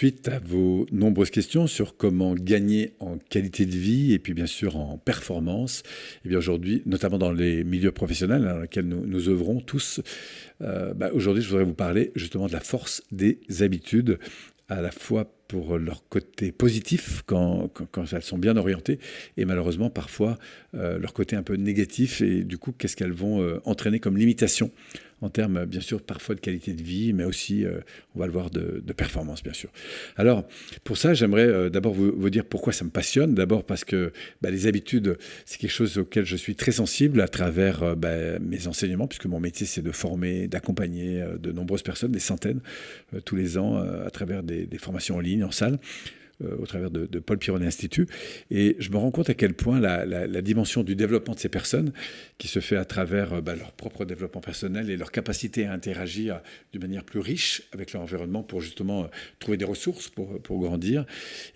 suite à vos nombreuses questions sur comment gagner en qualité de vie et puis bien sûr en performance, et eh bien aujourd'hui, notamment dans les milieux professionnels dans lesquels nous, nous œuvrons tous, euh, bah, aujourd'hui je voudrais vous parler justement de la force des habitudes à la fois pour leur côté positif quand, quand, elles sont bien orientées et malheureusement parfois euh, leur côté un peu négatif. Et du coup qu'est-ce qu'elles vont euh, entraîner comme limitation en termes, bien sûr, parfois de qualité de vie, mais aussi, euh, on va le voir, de, performance, bien sûr. Alors, pour ça, j'aimerais euh, d'abord vous, dire pourquoi ça me passionne. D'abord parce que bah, les habitudes, c'est quelque chose auquel je suis très sensible à travers euh, bah, mes enseignements, puisque mon métier, c'est de former, d'accompagner de nombreuses personnes, des centaines, tous les ans, à travers des, des formations en ligne, en salle. Euh, au travers de, Paul Pironet Institut. Et je me rends compte à quel point la, dimension du développement de ces personnes, qui se fait à travers euh, bah, leur propre développement personnel et leur capacité à interagir d'une manière plus riche avec leur environnement pour justement euh, trouver des ressources pour, pour grandir,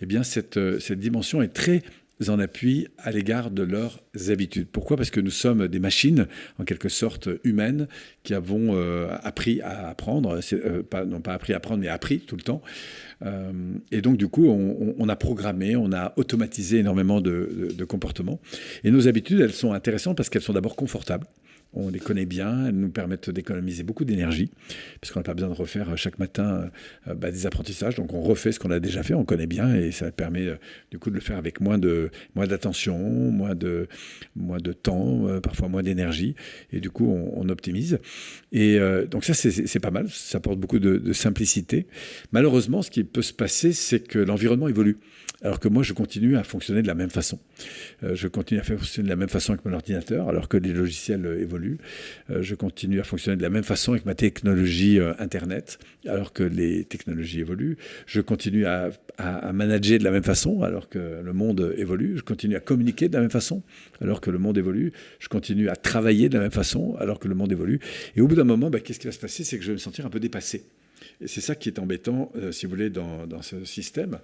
eh bien cette, cette dimension est très en appui à l'égard de leurs habitudes. Pourquoi? Parce que nous sommes des machines, en quelque sorte humaines, qui avons appris à apprendre, non pas appris à apprendre, mais appris tout le temps, euh, et donc, du coup, on, a programmé, on a automatisé énormément de, de comportements. Et nos habitudes, elles sont intéressantes parce qu'elles sont d'abord confortables on les connaît bien, elles nous permettent d'économiser beaucoup d'énergie, puisqu'on n'a pas besoin de refaire euh, chaque matin euh, bah, des apprentissages, donc on refait ce qu'on a déjà fait, on connaît bien, et ça permet euh, du coup de le faire avec moins de moins d'attention, moins de moins de temps, parfois moins d'énergie, et du coup on, optimise. Et donc ça c'est pas mal, ça apporte beaucoup de, de simplicité. Malheureusement, ce qui peut se passer, c'est que l'environnement évolue alors que moi, je continue à fonctionner de la même façon. Je continue à fonctionner de la même façon avec mon ordinateur, alors que les logiciels évoluent. Euh, je continue à fonctionner de la même façon avec ma technologie Internet, alors que les technologies évoluent. Je continue à, manager de la même façon, alors que le monde évolue. Je continue à communiquer de la même façon, alors que le monde évolue. Je continue à travailler de la même façon, alors que le monde évolue. Et au bout d'un moment, bah, qu'est-ce qui va se passer? C'est que je vais me sentir un peu dépassé. Et c'est ça qui est embêtant, euh, si vous voulez, dans, ce système.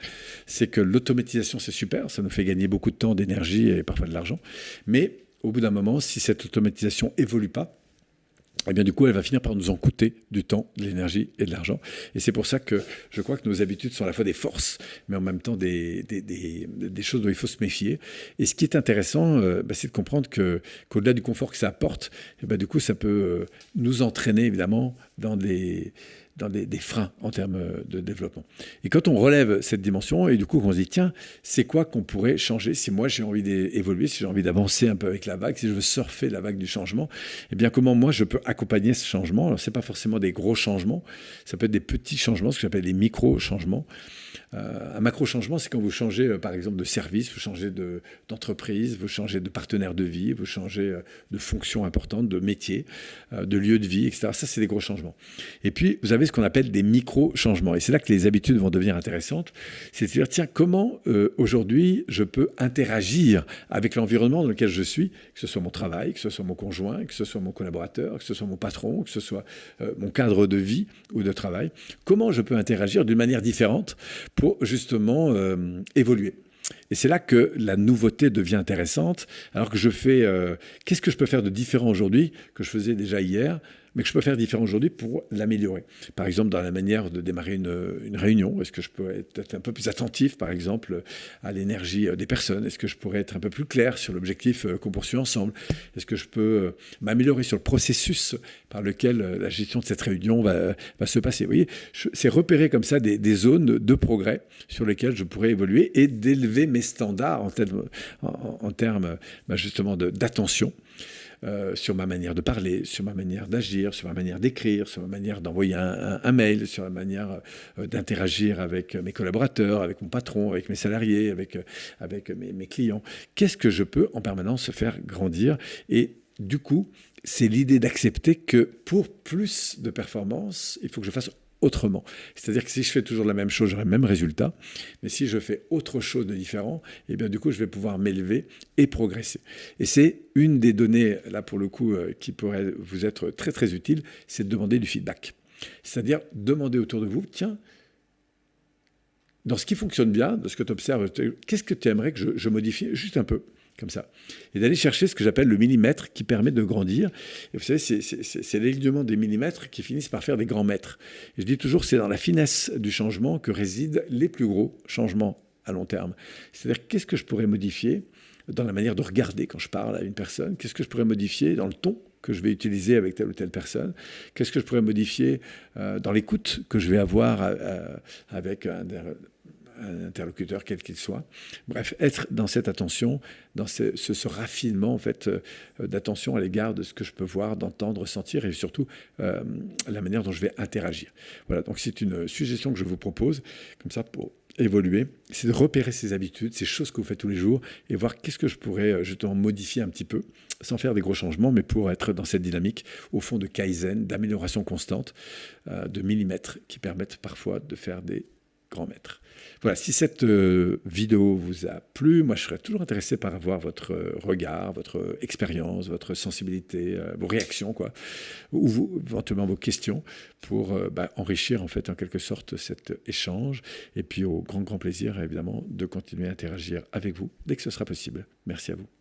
C'est que l'automatisation, c'est super, ça nous fait gagner beaucoup de temps, d'énergie et parfois de l'argent. Mais au bout d'un moment, si cette automatisation évolue pas, eh bien, du coup, elle va finir par nous en coûter du temps, de l'énergie et de l'argent. Et c'est pour ça que je crois que nos habitudes sont à la fois des forces, mais en même temps des, choses dont il faut se méfier. Et ce qui est intéressant, euh, bah, c'est de comprendre que, qu'au-delà du confort que ça apporte, eh ben, du coup, ça peut euh, nous entraîner, évidemment, dans des, dans des, freins en termes de développement. Et quand on relève cette dimension, et du coup on se dit, tiens, c'est quoi qu'on pourrait changer si moi j'ai envie d'évoluer, si j'ai envie d'avancer un peu avec la vague, si je veux surfer la vague du changement, eh bien comment moi je peux accompagner ce changement? Alors c'est pas forcément des gros changements, ça peut être des petits changements, ce que j'appelle des micro-changements. Euh, un macro-changement, c'est quand vous changez, euh, par exemple, de service, vous changez d'entreprise, vous changez de partenaire de vie, vous changez euh, de fonction importante, de métier, de lieu de vie, etc. Ça, c'est des gros changements. Et puis, vous avez ce qu'on appelle des micro-changements. Et c'est là que les habitudes vont devenir intéressantes. C'est-à-dire, tiens, comment aujourd'hui je peux interagir avec l'environnement dans lequel je suis, que ce soit mon travail, que ce soit mon conjoint, que ce soit mon collaborateur, que ce soit mon patron, que ce soit mon cadre de vie ou de travail. Comment je peux interagir d'une manière différente pour justement euh, évoluer. Et c'est là que la nouveauté devient intéressante, alors que je fais, euh, qu'est-ce que je peux faire de différent aujourd'hui que je faisais déjà hier? Mais que je peux faire différent aujourd'hui pour l'améliorer. Par exemple, dans la manière de démarrer une, réunion, est-ce que je peux être un peu plus attentif, par exemple, à l'énergie des personnes? Est-ce que je pourrais être un peu plus clair sur l'objectif euh, qu'on poursuit ensemble? Est-ce que je peux euh, m'améliorer sur le processus par lequel euh, la gestion de cette réunion va, se passer? Vous voyez, c'est repérer comme ça des, zones de progrès sur lesquelles je pourrais évoluer et d'élever mes standards en termes bah, justement d'attention. Euh, sur ma manière de parler, sur ma manière d'agir, sur ma manière d'écrire, sur ma manière d'envoyer un, mail, sur la manière euh, d'interagir avec mes collaborateurs, avec mon patron, avec mes salariés, avec, euh, avec mes, mes clients. Qu'est-ce que je peux en permanence faire grandir? Et du coup, c'est l'idée d'accepter que pour plus de performance, il faut que je fasse autrement. C'est-à-dire que si je fais toujours la même chose, j'aurai le même résultat. Mais si je fais autre chose de différent, eh bien du coup, je vais pouvoir m'élever et progresser. Et c'est une des données, là pour le coup, euh, qui pourrait vous être très très utile, c'est de demander du feedback. C'est-à-dire demander autour de vous, tiens, dans ce qui fonctionne bien, de ce que tu observes, qu'est-ce que tu aimerais que je modifie juste un peu? Ça. Et d'aller chercher ce que j'appelle le millimètre qui permet de grandir. Et vous savez, c'est l'alignement des millimètres qui finissent par faire des grands mètres. Et je dis toujours, c'est dans la finesse du changement que résident les plus gros changements à long terme. C'est-à-dire, qu'est-ce que je pourrais modifier dans la manière de regarder quand je parle à une personne? Qu'est-ce que je pourrais modifier dans le ton que je vais utiliser avec telle ou telle personne? Qu'est-ce que je pourrais modifier euh, dans l'écoute que je vais avoir euh, avec un, interlocuteur quel qu'il soit. Bref, être dans cette attention, dans ce, raffinement en fait d'attention à l'égard de ce que je peux voir, d'entendre, sentir et surtout la manière dont je vais interagir. Voilà, donc c'est une suggestion que je vous propose comme ça pour évoluer, c'est de repérer ses habitudes, ces choses que vous faites tous les jours, et voir qu'est-ce que je pourrais euh, justement modifier un petit peu, sans faire des gros changements, mais pour être dans cette dynamique, au fond, de kaizen, d'amélioration constante, euh, de millimètres, qui permettent parfois de faire des grand maître. Voilà, si cette euh, vidéo vous a plu, moi je serais toujours intéressé par avoir votre euh, regard, votre expérience, votre sensibilité, euh, vos réactions, quoi, ou vous, éventuellement vos questions pour bah, enrichir en fait en quelque sorte cet échange. Et puis au grand grand plaisir évidemment de continuer à interagir avec vous dès que ce sera possible. Merci à vous.